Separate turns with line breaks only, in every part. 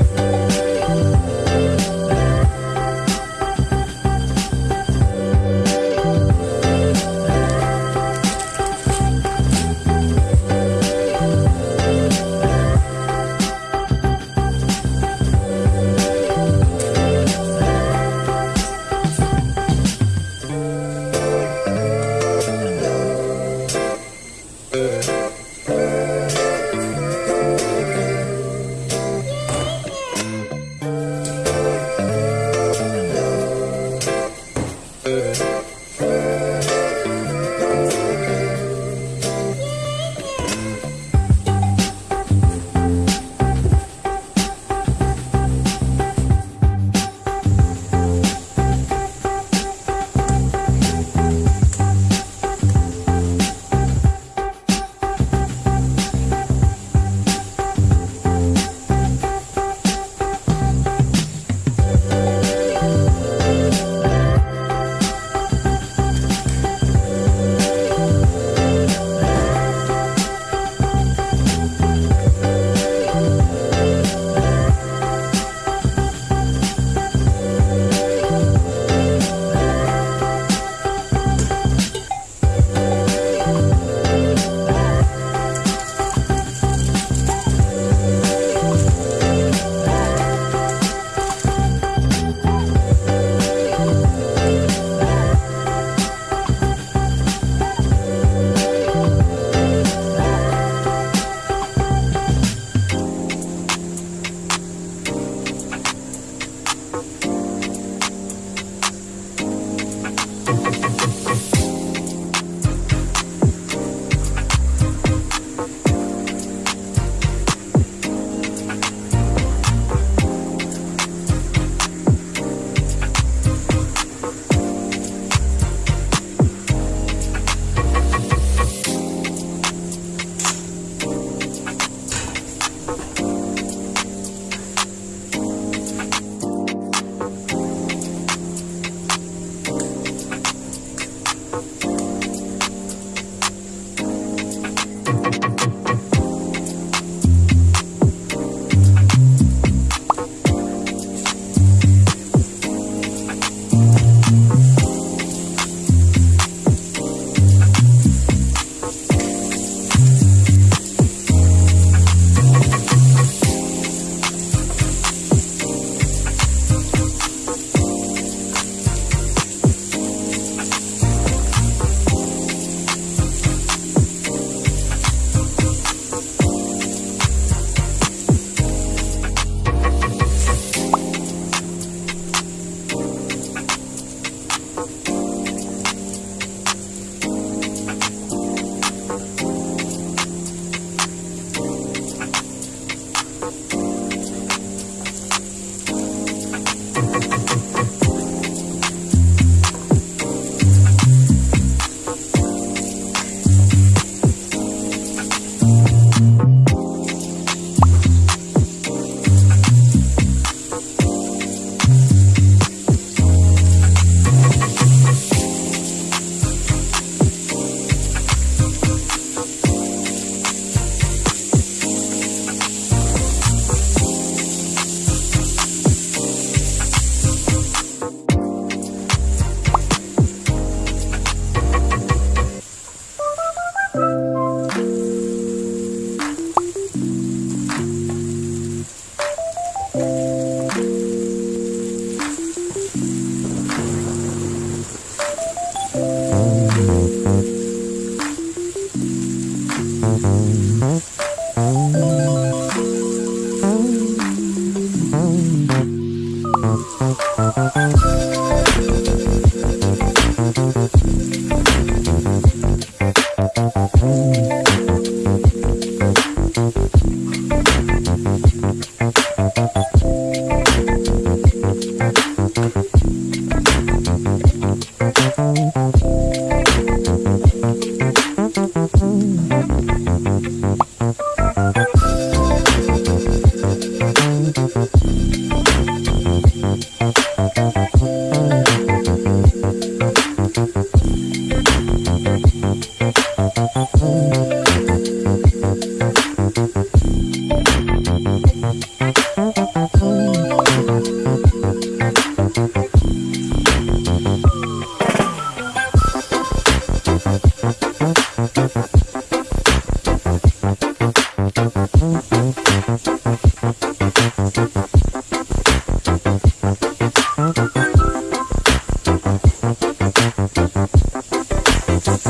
Thank uh you. -huh.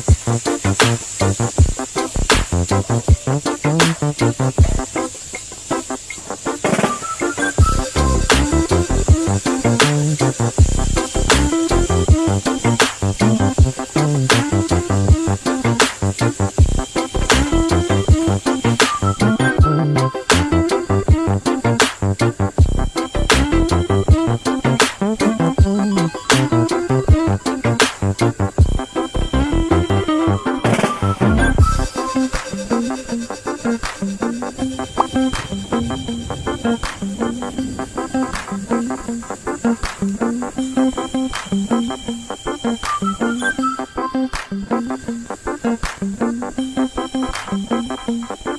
Thank you.
Bye.